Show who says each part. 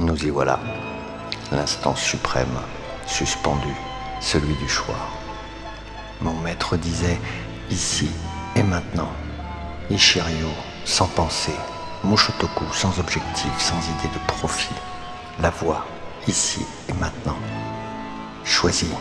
Speaker 1: Nous y voilà. L'instant suprême, suspendu, celui du choix. Mon maître disait ici et maintenant. Ishiryu, sans pensée. Mushotoku, sans objectif, sans idée de profit. La voie ici et maintenant. Choisis.